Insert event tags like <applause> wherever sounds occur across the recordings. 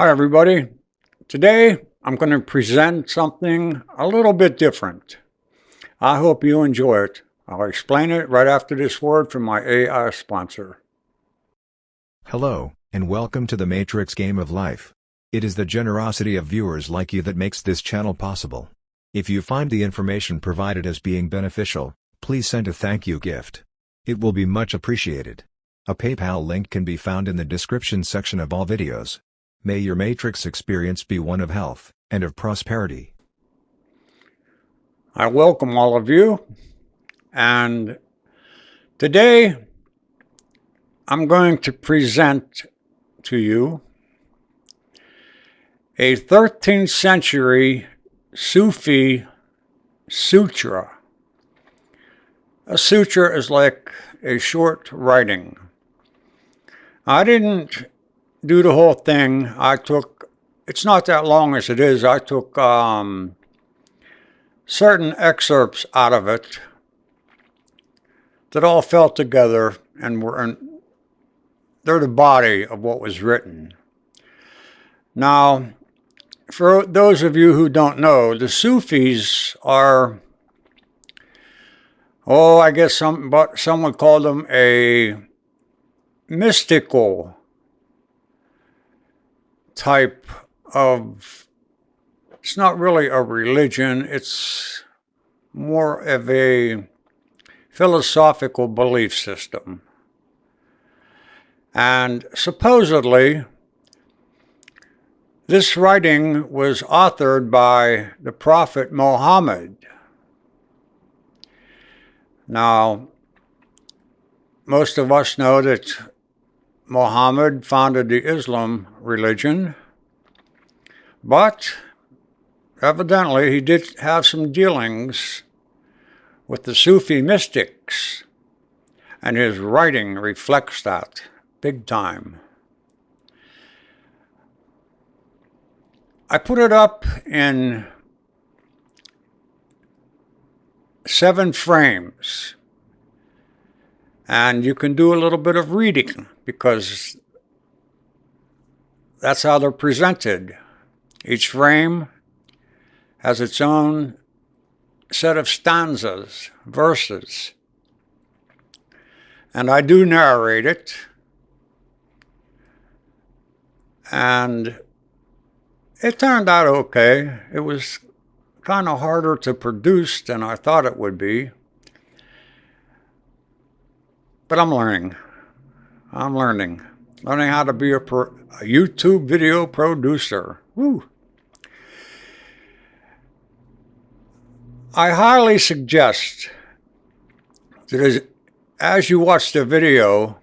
Hi everybody. Today I'm going to present something a little bit different. I hope you enjoy it. I'll explain it right after this word from my AI sponsor. Hello, and welcome to the Matrix Game of Life. It is the generosity of viewers like you that makes this channel possible. If you find the information provided as being beneficial, please send a thank you gift. It will be much appreciated. A PayPal link can be found in the description section of all videos. May your Matrix experience be one of health and of prosperity. I welcome all of you, and today I'm going to present to you a 13th century Sufi sutra. A sutra is like a short writing. I didn't do the whole thing. I took, it's not that long as it is, I took um, certain excerpts out of it that all fell together and were in, they're the body of what was written. Now, for those of you who don't know, the Sufis are, oh, I guess some, but some would call them a mystical type of, it's not really a religion, it's more of a philosophical belief system. And supposedly, this writing was authored by the Prophet Muhammad. Now, most of us know that Muhammad founded the Islam religion, but evidently he did have some dealings with the Sufi mystics, and his writing reflects that big time. I put it up in seven frames and you can do a little bit of reading because that's how they're presented. Each frame has its own set of stanzas, verses. And I do narrate it. And it turned out okay. It was kind of harder to produce than I thought it would be. But I'm learning. I'm learning. Learning how to be a, pro, a YouTube video producer. Woo! I highly suggest that as, as you watch the video,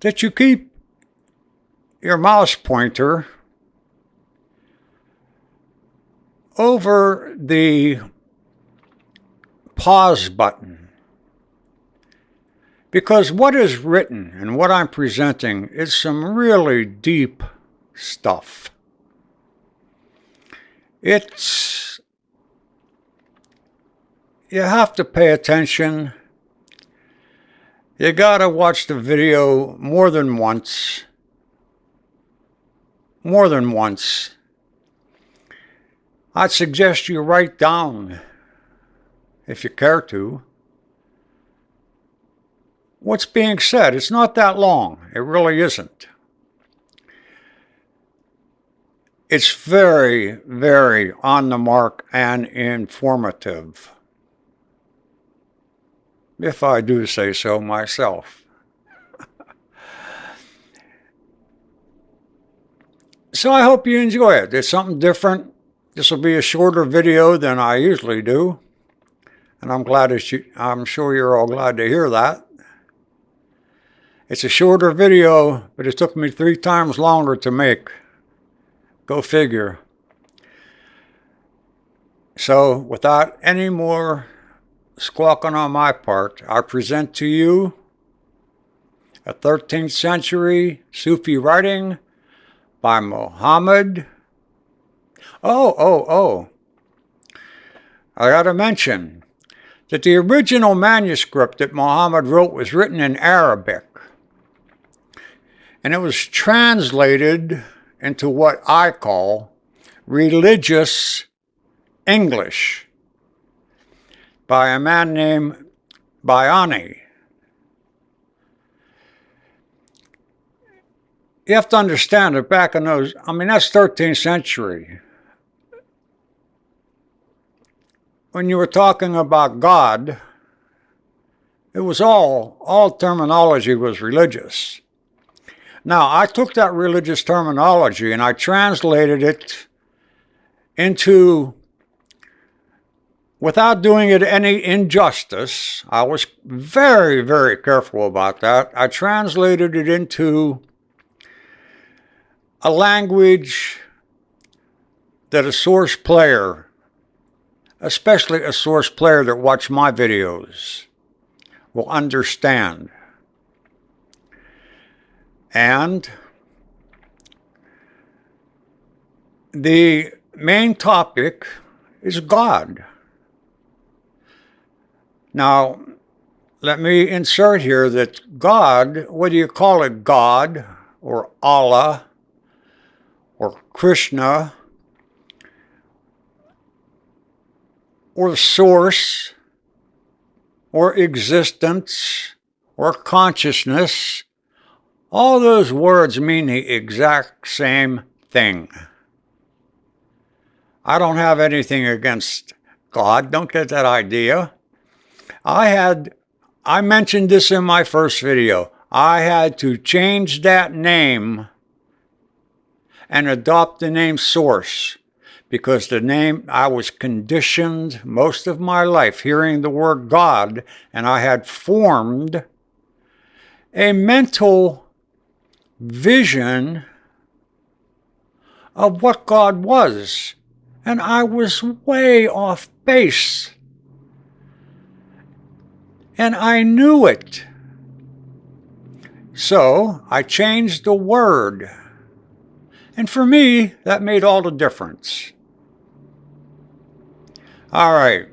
that you keep your mouse pointer over the pause button. Because what is written and what I'm presenting is some really deep stuff. It's, you have to pay attention. You gotta watch the video more than once. More than once. I'd suggest you write down, if you care to, what's being said. It's not that long. It really isn't. It's very, very on the mark and informative. If I do say so myself. <laughs> so I hope you enjoy it. It's something different. This will be a shorter video than I usually do. And I'm glad that you, I'm sure you're all glad to hear that. It's a shorter video, but it took me three times longer to make. Go figure. So without any more squawking on my part, I present to you a 13th century Sufi writing by Muhammad. Oh, oh, oh. I got to mention that the original manuscript that Muhammad wrote was written in Arabic and it was translated into what I call religious English by a man named Bayani. You have to understand that back in those, I mean, that's 13th century. When you were talking about God, it was all, all terminology was religious. Now, I took that religious terminology and I translated it into, without doing it any injustice, I was very, very careful about that. I translated it into a language that a source player, especially a source player that watched my videos, will understand. And the main topic is God. Now, let me insert here that God, whether you call it God or Allah or Krishna or source or existence or consciousness, all those words mean the exact same thing. I don't have anything against God. Don't get that idea. I had, I mentioned this in my first video. I had to change that name and adopt the name Source because the name, I was conditioned most of my life hearing the word God, and I had formed a mental vision of what God was. And I was way off base. And I knew it. So I changed the word. And for me, that made all the difference. All right.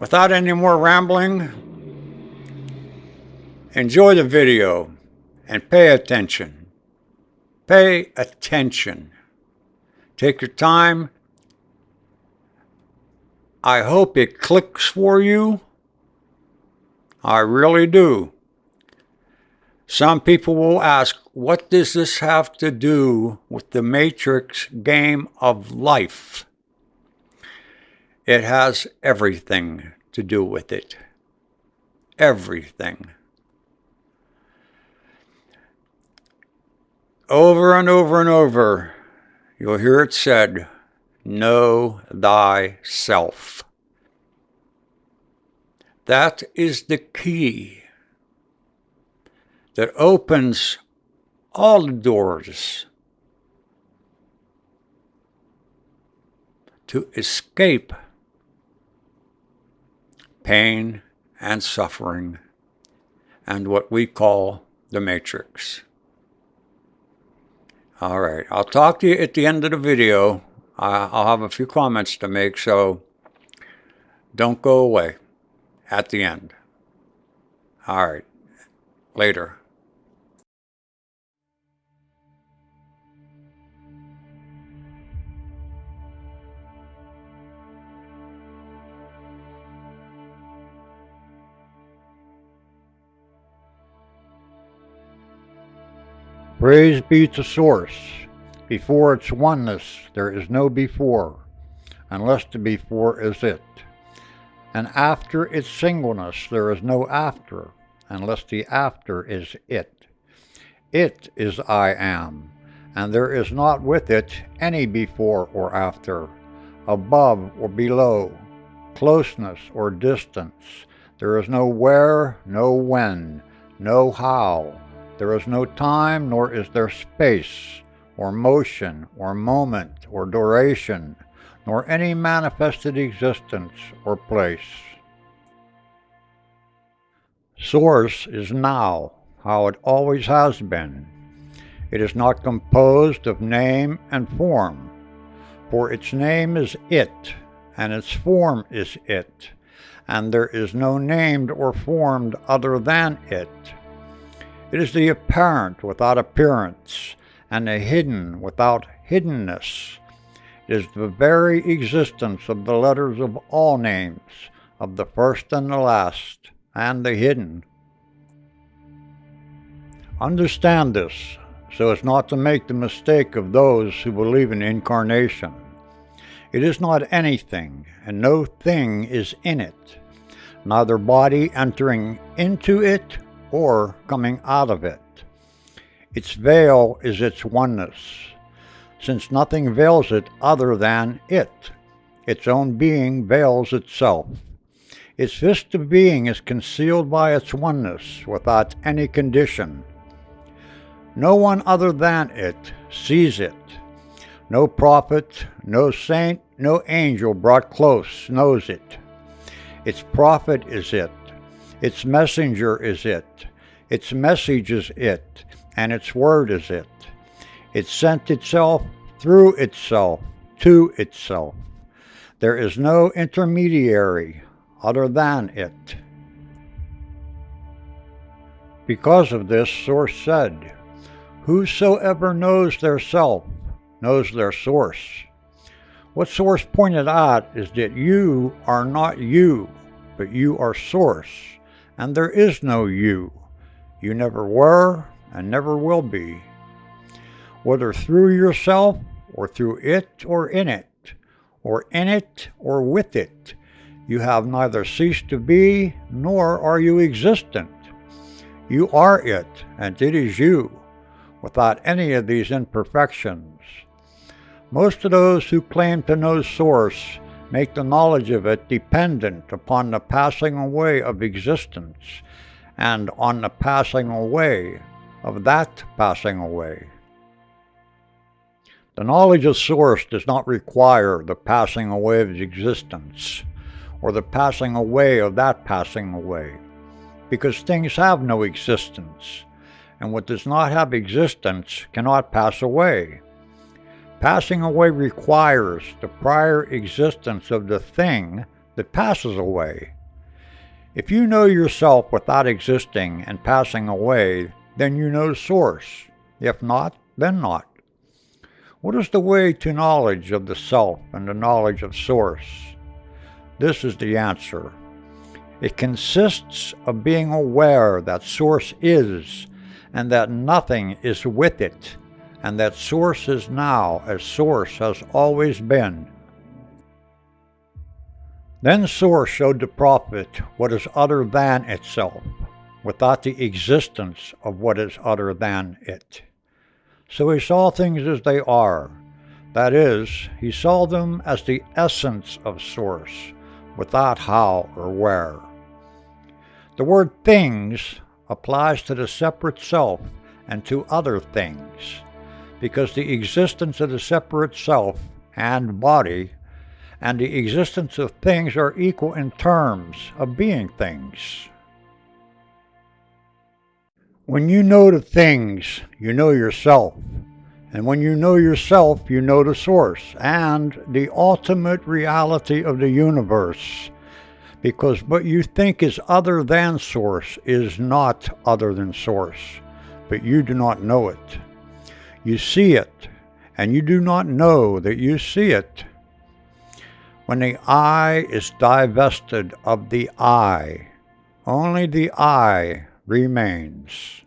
Without any more rambling, enjoy the video and pay attention. Pay attention. Take your time. I hope it clicks for you. I really do. Some people will ask, what does this have to do with the Matrix game of life? It has everything to do with it. Everything. Over and over and over, you'll hear it said, Know thyself. That is the key that opens all the doors to escape pain and suffering and what we call the matrix. All right, I'll talk to you at the end of the video. I'll have a few comments to make, so don't go away at the end. All right, later. Praise be to Source. Before its oneness, there is no before, unless the before is it. And after its singleness, there is no after, unless the after is it. It is I am, and there is not with it any before or after, above or below, closeness or distance. There is no where, no when, no how, there is no time, nor is there space, or motion, or moment, or duration, nor any manifested existence or place. Source is now, how it always has been. It is not composed of name and form, for its name is it, and its form is it, and there is no named or formed other than it. It is the apparent without appearance, and the hidden without hiddenness. Is the very existence of the letters of all names, of the first and the last, and the hidden. Understand this so as not to make the mistake of those who believe in incarnation. It is not anything, and no thing is in it, neither body entering into it or coming out of it. Its veil is its oneness, since nothing veils it other than it. Its own being veils itself. Its vista being is concealed by its oneness without any condition. No one other than it sees it. No prophet, no saint, no angel brought close knows it. Its prophet is it. Its messenger is it. Its message is it. And its word is it. It sent itself through itself to itself. There is no intermediary other than it. Because of this, Source said, Whosoever knows their self knows their source. What Source pointed out is that you are not you, but you are Source, and there is no you. You never were and never will be. Whether through yourself or through it or in it, or in it or with it, you have neither ceased to be nor are you existent. You are it, and it is you, without any of these imperfections. Most of those who claim to know Source make the knowledge of it dependent upon the passing away of existence and on the passing away of that passing away. The knowledge of Source does not require the passing away of existence or the passing away of that passing away, because things have no existence, and what does not have existence cannot pass away. Passing away requires the prior existence of the thing that passes away. If you know yourself without existing and passing away, then you know Source. If not, then not. What is the way to knowledge of the self and the knowledge of Source? This is the answer. It consists of being aware that Source is, and that nothing is with it, and that Source is now as Source has always been. Then Source showed the prophet what is other than itself, without the existence of what is other than it. So he saw things as they are. That is, he saw them as the essence of Source, without how or where. The word things applies to the separate self and to other things, because the existence of the separate self and body and the existence of things are equal in terms of being things. When you know the things, you know yourself. And when you know yourself, you know the source and the ultimate reality of the universe. Because what you think is other than source is not other than source, but you do not know it. You see it, and you do not know that you see it. When the I is divested of the I, only the I remains.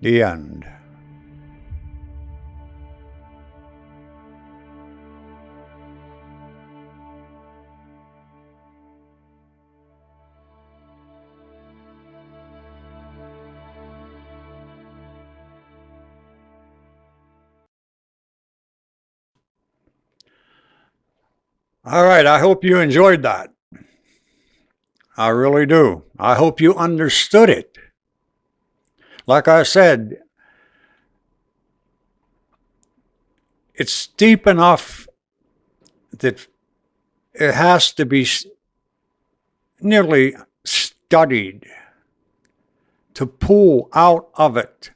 The end. All right, I hope you enjoyed that. I really do. I hope you understood it. Like I said, it's deep enough that it has to be nearly studied to pull out of it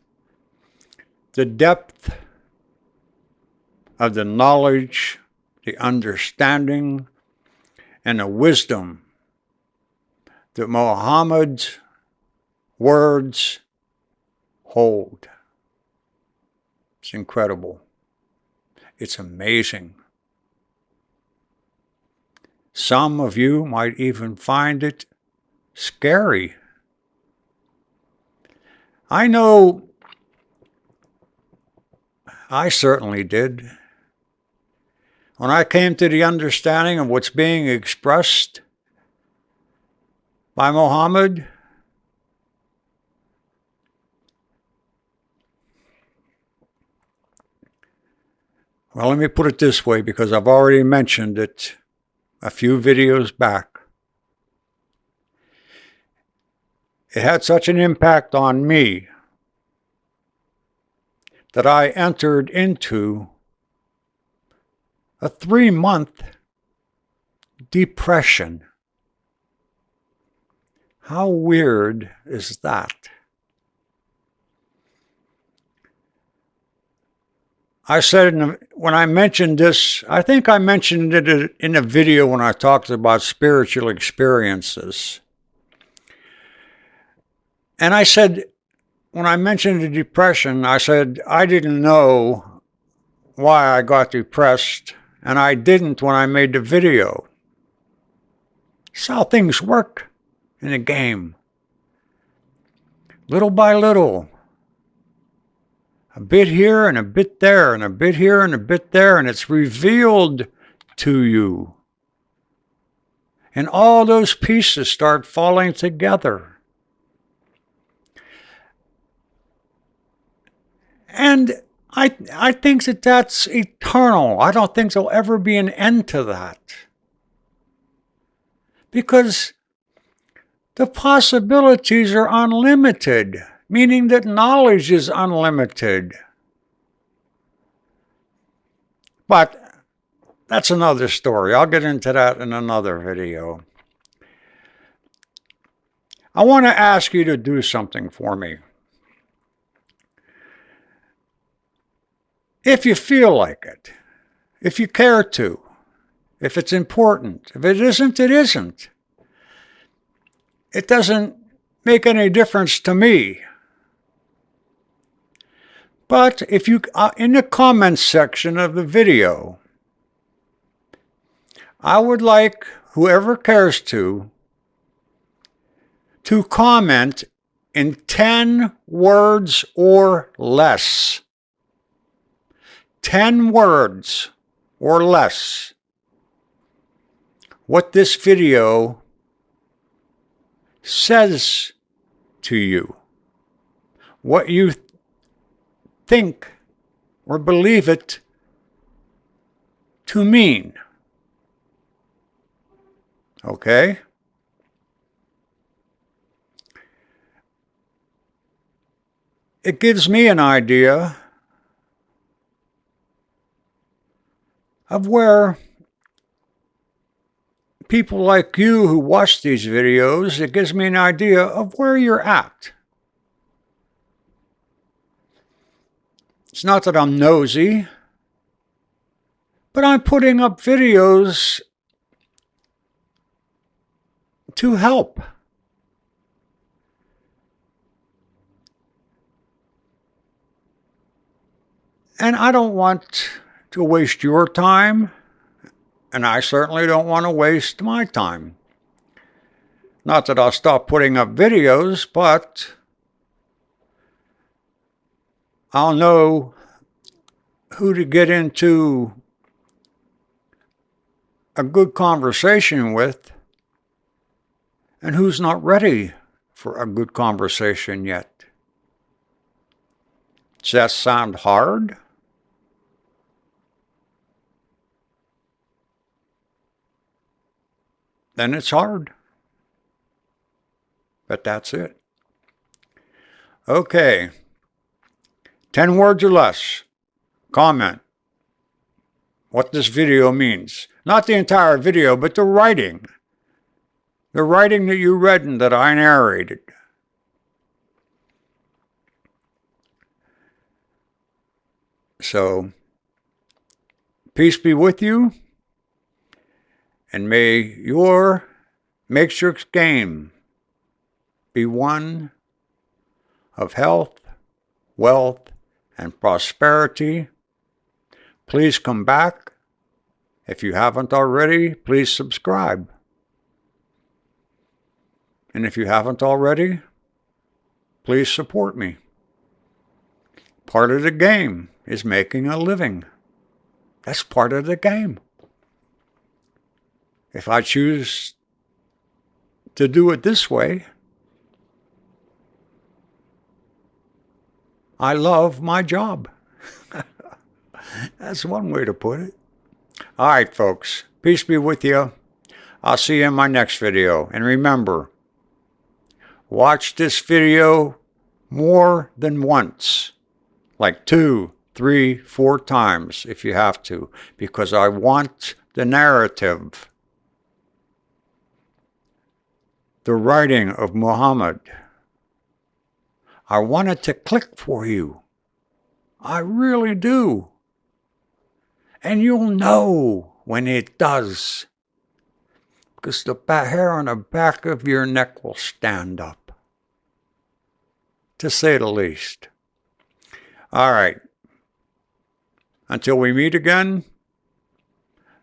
the depth of the knowledge, the understanding, and the wisdom that Muhammad's words hold. It's incredible. It's amazing. Some of you might even find it scary. I know I certainly did. When I came to the understanding of what's being expressed by Muhammad, well, let me put it this way because I've already mentioned it a few videos back. It had such an impact on me that I entered into a three month depression. How weird is that? I said the, when I mentioned this, I think I mentioned it in a video when I talked about spiritual experiences. And I said, when I mentioned the depression, I said I didn't know why I got depressed, and I didn't when I made the video. It's how things work in a game. Little by little, a bit here and a bit there and a bit here and a bit there, and it's revealed to you. And all those pieces start falling together. And I, I think that that's eternal. I don't think there'll ever be an end to that. Because the possibilities are unlimited meaning that knowledge is unlimited. But that's another story. I'll get into that in another video. I want to ask you to do something for me. If you feel like it, if you care to, if it's important. If it isn't, it isn't. It doesn't make any difference to me. But if you, uh, in the comments section of the video, I would like whoever cares to, to comment in 10 words or less. 10 words or less. What this video says to you. What you think or believe it to mean. Okay? It gives me an idea of where people like you who watch these videos, it gives me an idea of where you're at. It's not that I'm nosy, but I'm putting up videos to help. And I don't want to waste your time, and I certainly don't want to waste my time. Not that I'll stop putting up videos, but I'll know who to get into a good conversation with and who's not ready for a good conversation yet. Does that sound hard? Then it's hard. But that's it. Okay. 10 words or less. Comment what this video means. Not the entire video, but the writing. The writing that you read and that I narrated. So, peace be with you, and may your Matrix game be one of health, wealth, and prosperity. Please come back. If you haven't already, please subscribe. And if you haven't already, please support me. Part of the game is making a living. That's part of the game. If I choose to do it this way, I love my job. That's one way to put it. All right, folks. Peace be with you. I'll see you in my next video. And remember, watch this video more than once, like two, three, four times if you have to, because I want the narrative, the writing of Muhammad. I want it to click for you. I really do. And you'll know when it does. Because the hair on the back of your neck will stand up. To say the least. All right. Until we meet again,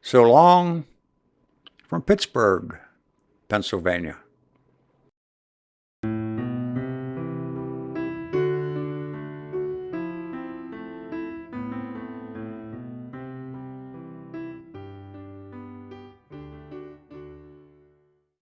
so long from Pittsburgh, Pennsylvania.